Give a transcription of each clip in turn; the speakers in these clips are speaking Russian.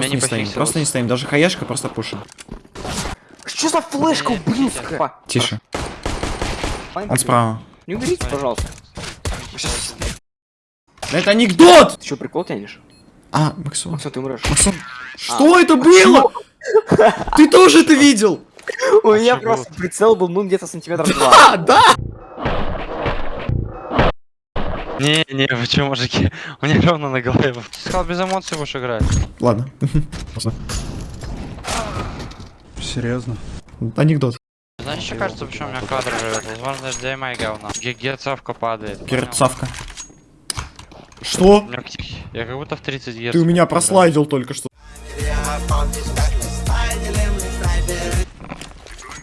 Просто не стоим, просто не стоим. Даже хаешка просто пушим. Что за флешка, Не, ублюдка? Тише. Он справа. Не уберите, пожалуйста. Это анекдот! Ты что, прикол тянешь? А, Максон. Максон, ты умрешь. Максон. Что это было? Ты тоже это видел? У меня просто прицел был, ну, где-то сантиметров два. А, да! Не, не, вы чё, мужики? У меня ровно на голове. Ты сказал, без эмоций будешь играть. Ладно. Серьезно? Анекдот. Знаешь, что кажется, почему у меня кадр живет? Возможно, HDMI говно. Ге- Герцовка падает. понял? Перцавка. Что? Я как будто в 30 герц. Ты у меня прослайдил только что.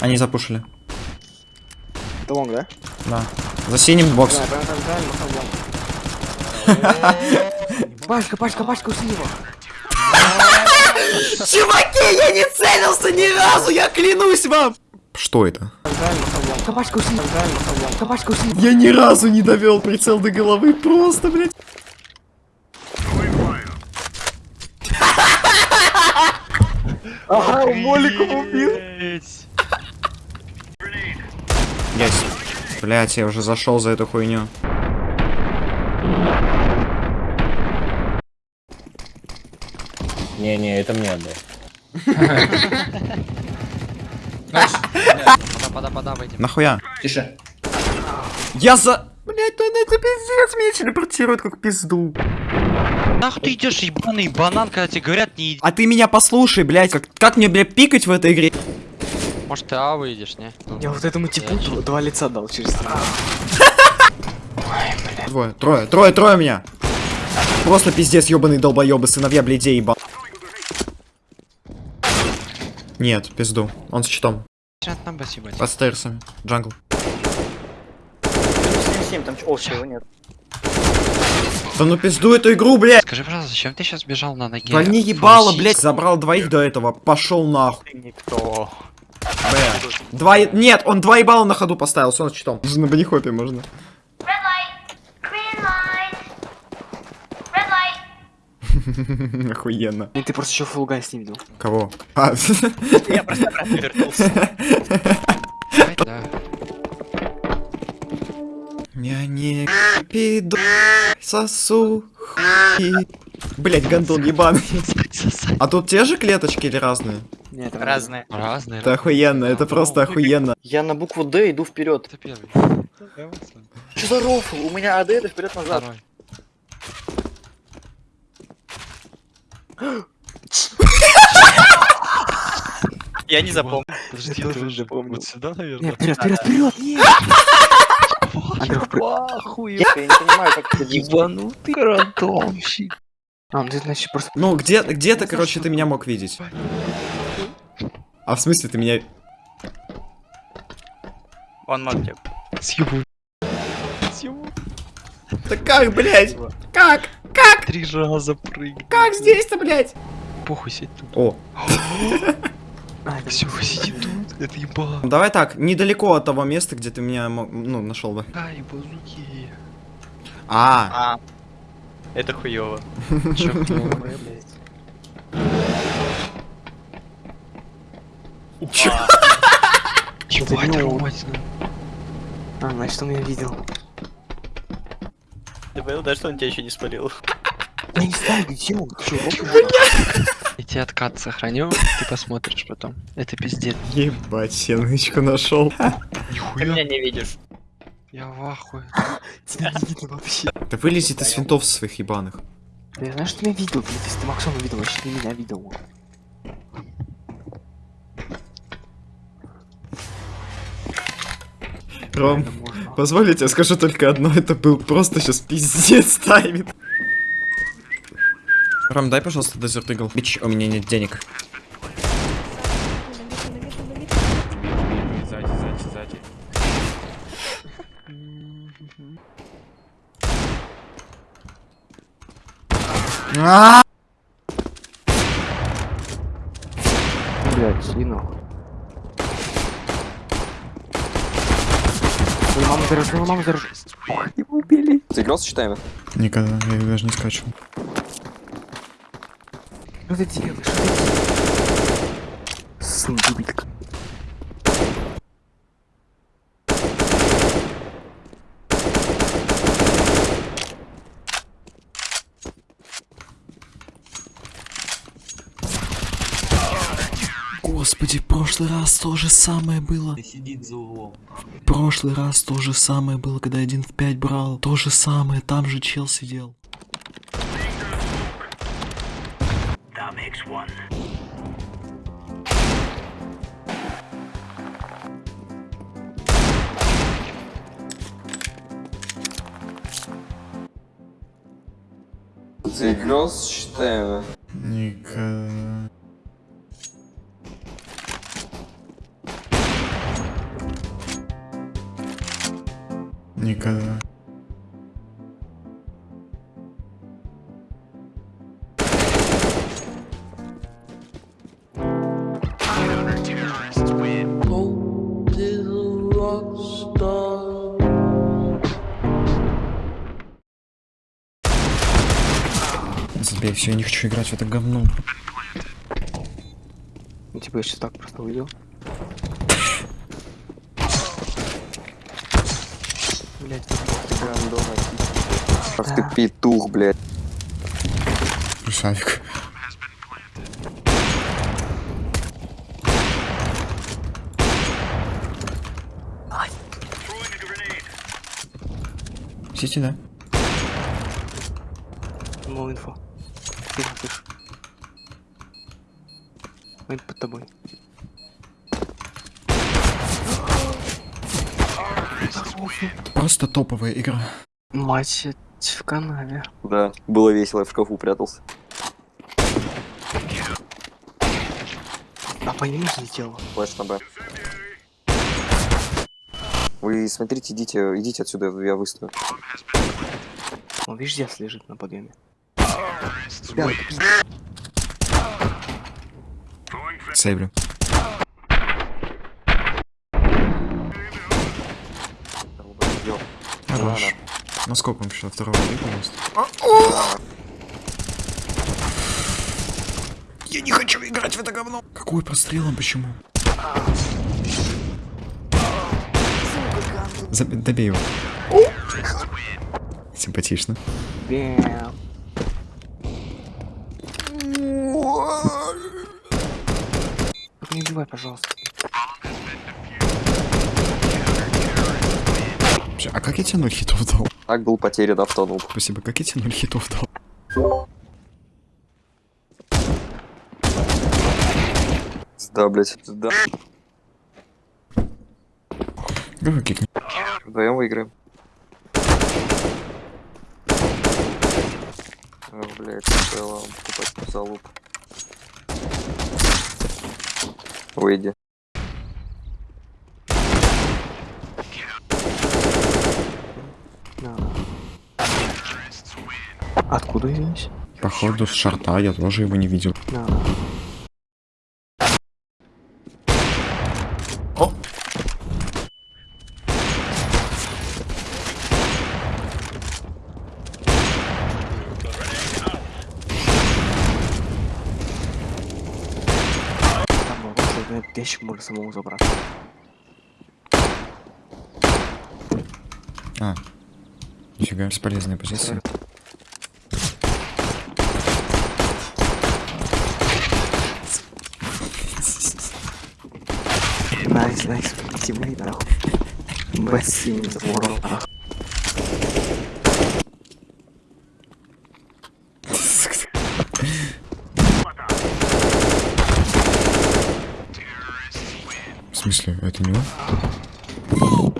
Они запушили. Это лонг, да? Да. За синим бокс. Пашка, Пашка, Пашка, ушли его. Чуваки, я не целился ни разу, я клянусь вам! Что это? Максон лонг. Капачка, ушли. Я ни разу не довел прицел до головы, просто, блядь. Ага, моликом убил. Блять. Блять, я уже зашел за эту хуйню. Не-не, это мне отдай. Пода, пода, пода, выйдем. Нахуя? Тише. Я за... Блять, ну это пиздец, меня телепортирует как пизду. Нахуй ты идешь, ебаный банан, когда тебе говорят не иди. А ты меня послушай, блять, как, как мне, блядь, пикать в этой игре? Может ты А выйдешь, не? Я вот этому типу два лица дал через. Двое, трое, трое, трое меня. Просто пиздец, ебаный долбоебы, сыновья блядей, еба. Нет, пизду. Он с спасибо. Под стейрсами. Джангл. 7 там о, его нет. Да ну пизду эту игру, блядь! Скажи, пожалуйста, зачем ты сейчас бежал на ноге? Вольни ебало, Фрусист? блядь! Забрал двоих до этого. Пошел нахуй. Никто. Б. Два... Нет, он два ебала на ходу поставил, с он с щитом. На банихопе можно. Охуенно. И ты просто еще фулгай с ним видел. Кого? А. Я не пиду, сосу. Блять, гандон ебаный. А тут те же клеточки или разные? Нет, это Разные. Разные. Это охуенно, это просто охуенно. Я на букву Д иду вперед. Это первый. Что за рофл? У меня АД это вперед назад. Я не запомнил. Подожди, Я тоже запомнил. Вот сюда, наверное. Нет, вперед, вперед, вперед! Андрюх, при- Я не понимаю, как это. Ебанутый рандомщик. А, ну ты значит просто... Ну, где- где-то, короче, ты меня мог видеть. А в смысле ты меня... Он мог Съебу. Съебу. Да как, блядь? Как? Как? Три раза прыгай. Как здесь-то, блядь? Похуй сидь тут. О, А. Все, сиди тут. Это еба. ну давай так, недалеко от того места, где ты меня, ну, нашел бы. Ай, базуки. А, А. Это хуёво. Чё, кто? Ебать, Ромать. А, значит, он меня видел. Ты понял, да, что он тебя еще не спалил? Я не знаю, где он. Ты? Я тебе откат сохраню, ты посмотришь потом. Это пиздец. ебать, я нычку нашел. Ты Нихуя. меня не видишь. Я в ахуе. Тебя не видно вообще. Да вылезет из винтов своих ебаных. Я знаю, что ты меня видел, блин, если ты Максона видел, вообще ты меня видел. Ром, позволь, я скажу только одно, это был просто сейчас пиздец тайминг. Ром, дай, пожалуйста, Desert Eagle. Бич, у меня нет денег. А! Блядь, шли нахуй. Свою маму зарежу. Ох, его убили. Ты играл с читаем? Никогда, я даже не скачивал. Что ты делаешь? Сын дебилька. Господи, в прошлый раз то же самое было. Сидит за углом. В прошлый раз то же самое было, когда один в 5 брал. То же самое, там же чел сидел. Ты играл с считаем? Забей, все, я не хочу играть в это говно. Ну, типа, я сейчас так просто уйду. Блять, Ах ты петух, блядь. Красавик. Сети, да? no инфо. Тихо, тихо. Он под тобой. Просто топовая игра. Мать в канаве. Да, было весело, я в шкафу прятался. А по нему залетело. Флэш на Б. Вы смотрите, идите, идите отсюда, я выставлю. Он, видишь, здесь лежит на подъеме. Сейвлю. Хорош. На сколько он пришел? Второго выполнился? Я не хочу играть в это говно. Какой прострелом, почему? Заб- Добей его. Симпатично. Бэм. Только Не убивай, пожалуйста. Вообще, А как я тебе ноль хитов дал? Так был потерян автонуб. Спасибо, как я тебе ноль хитов дал? Да, блядь. Да. Давай кикни. Вдвоем выиграем. Ох, блядь, сначала покупать залуп. Выйди. Откуда здесь? Походу с шарта, я тоже его не видел. На. Ящик можно самому забрать. А. Нифига, бесполезная позиция. Nice, nice, teammate, нахуй. Бассейн нахуй. Это не он?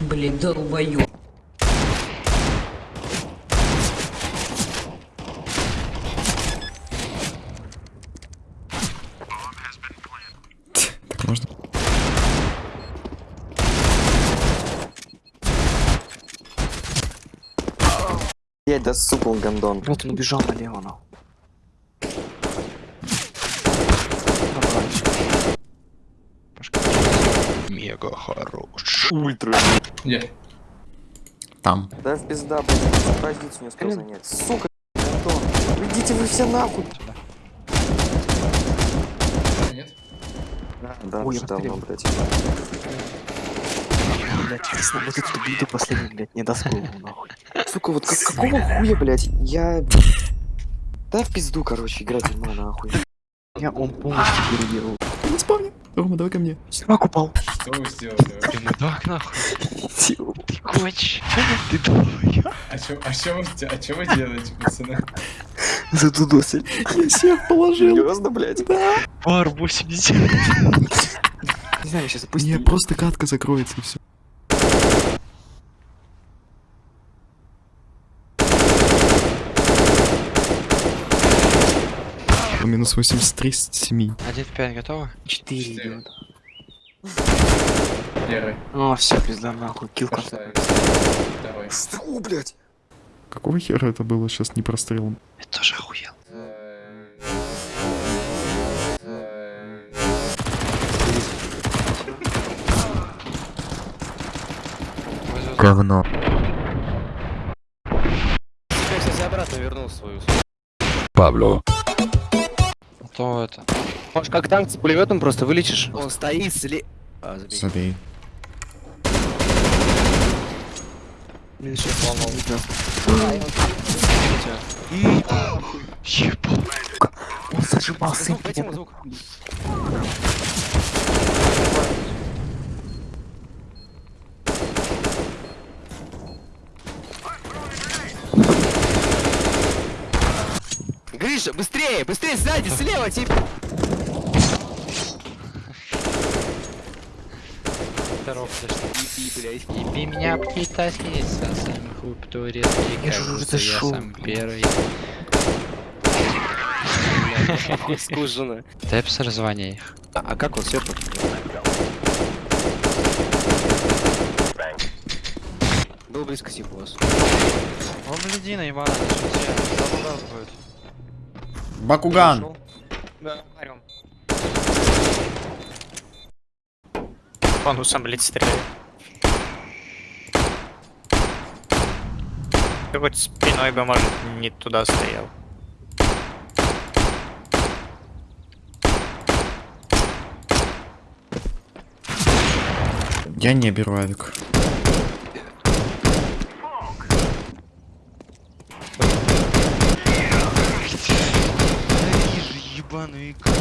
Блин, долбоёб. Так можно? Блядь, да сука, он гандон. Вот он убежал налево, нахуй. Мега хорош. Ультра. Там. Да в пизда, блядь, позицию не успел занять. Сука. Уйди идите вы все нахуй. Нет? Да, Ой, уже давно, блядь. Блядь, честно, вот эту биту последний, блядь, не даст голову, нахуй. Сука, вот как- какого хуя, блядь? Я... Да в пизду, короче, играть не нахуй. Я он полностью переделал. Не спавни. Рома, давай ко мне. Сервак упал. Что вы сделали? Ты мудак нахуй. Ты коч. Ты долбоёб. А чё, а чё вы, а чё вы делаете, пацаны? Задудосили. Я всех положил. Серьезно, блядь? Пар 80. Не знаю, сейчас опустим. Не, просто катка закроется и все. Минус 83 с 7. 1 в 5 готово? Четыре Четыре. идет. Первый. О, все, пизда нахуй. Килка. Давай. Фу, блядь. Какого хера это было сейчас не прострелом? Я тоже охуел. Говно. А то это. Может, как танк с пулеметом просто вылечишь? Он стоит сли... А, забей. Забей. Ебал. Он зажимал сын. Звук, Гриша, быстрее, быстрее, сзади, слева, блядь. Еби меня птица-снится, сам хуй турецкий, Я же как уже будто я сам первый. Скужено. Тэпс раззвони их. А, а как он все Был близко сих у вас. О, блядина, ебаная. Что раз будет? Бакуган! Да, орем. Он сам, блядь, стреляет. Ты хоть спиной бы, может, не туда стоял. Я не беру авик. Игру.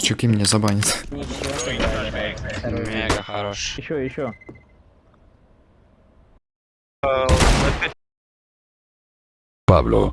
Чуки меня забанят. Мега хорош. Еще, еще. Pablo,